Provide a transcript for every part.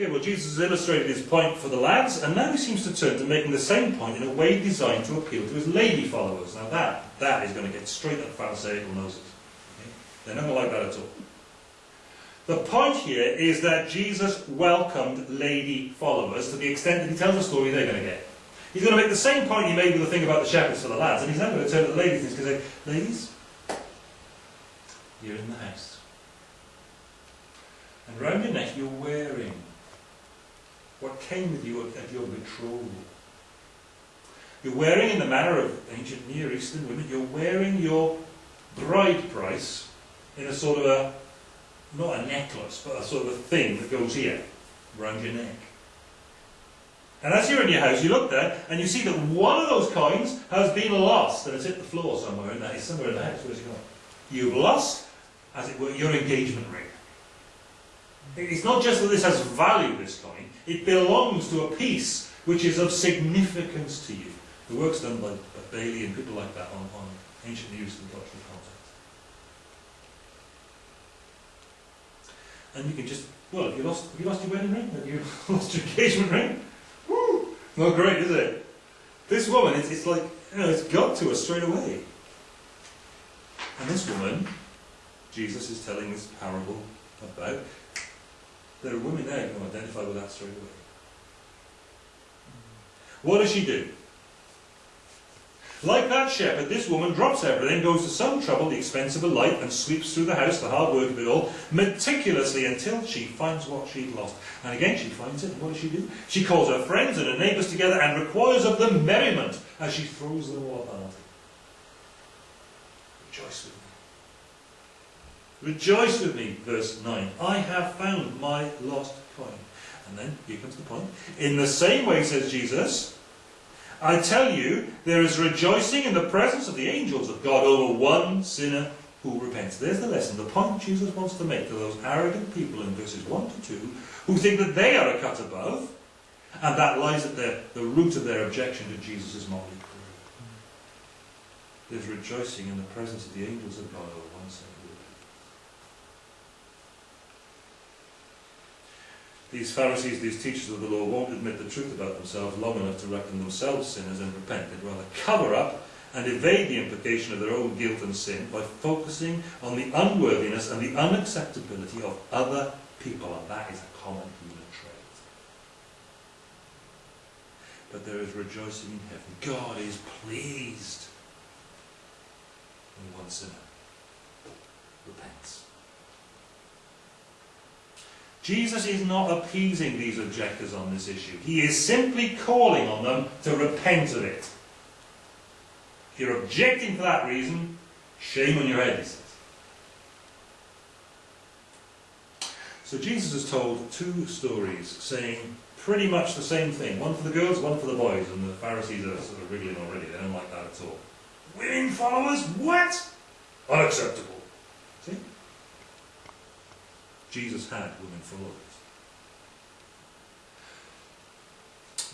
Okay, well, Jesus has illustrated his point for the lads, and now he seems to turn to making the same point in a way designed to appeal to his lady followers. Now, that, that is going to get straight up Pharisaical noses. Okay? They're not going to like that at all. The point here is that Jesus welcomed lady followers to the extent that he tells a story they're going to get. He's going to make the same point he made with the thing about the shepherds for the lads, and he's now going to turn to the ladies and say, Ladies, you're in the house. And round your neck you're wearing what came with you at your betrothal. You're wearing, in the manner of ancient Near Eastern women, you're wearing your bride price in a sort of a, not a necklace, but a sort of a thing that goes here, around your neck. And as you're in your house, you look there and you see that one of those coins has been lost and it's hit the floor somewhere in that. It's somewhere in the house. Where's it gone? You've lost, as it were, your engagement ring. It's not just that this has value, this coin, it belongs to a piece which is of significance to you. The work's done by, by Bailey and people like that on, on ancient Near and cultural context. And you can just, well, have you lost, you lost your wedding ring? Have you lost your engagement ring? Woo! Not great, is it? This woman, it's, it's like, you know, it's got to us straight away. And this woman, Jesus is telling this parable about, there are women there who identify with that straight away. What does she do? Like that shepherd, this woman drops everything, goes to some trouble, the expense of a light, and sweeps through the house, the hard work of it all, meticulously until she finds what she'd lost. And again she finds it, and what does she do? She calls her friends and her neighbours together and requires of them merriment as she throws them all a party. Rejoice with me. Rejoice with me, verse 9. I have found my lost coin. And then, here comes the point. In the same way, says Jesus, I tell you, there is rejoicing in the presence of the angels of God over one sinner who repents. There's the lesson, the point Jesus wants to make to those arrogant people in verses 1 to 2 who think that they are a cut above, and that lies at the, the root of their objection to Jesus' crew. There's rejoicing in the presence of the angels of God over one sinner who repents. These Pharisees, these teachers of the law, won't admit the truth about themselves long enough to reckon themselves sinners and repent. They'd rather cover up and evade the implication of their own guilt and sin by focusing on the unworthiness and the unacceptability of other people, and that is a common human trait. But there is rejoicing in heaven. God is pleased when one sinner repents. Jesus is not appeasing these objectors on this issue. He is simply calling on them to repent of it. If you're objecting for that reason, shame on your head, he says. So Jesus has told two stories saying pretty much the same thing. One for the girls, one for the boys. And the Pharisees are sort of wriggling already. They don't like that at all. Women followers? What? Unacceptable. See? Jesus had women followers.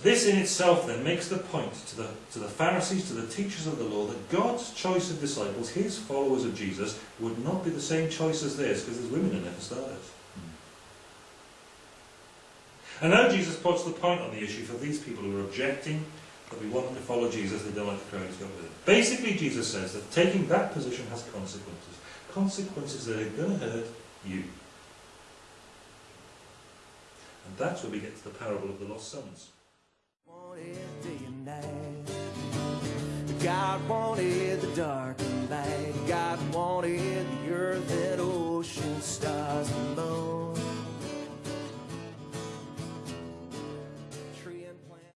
This in itself then makes the point to the, to the Pharisees, to the teachers of the law, that God's choice of disciples, his followers of Jesus, would not be the same choice as theirs, because there's women in there for starters. And now Jesus puts the point on the issue for these people who are objecting that we want them to follow Jesus, they don't like the crowd who's got with him. Basically, Jesus says that taking that position has consequences. Consequences that are going to hurt you. And that's where we get to the parable of the lost sons. God wanted the dark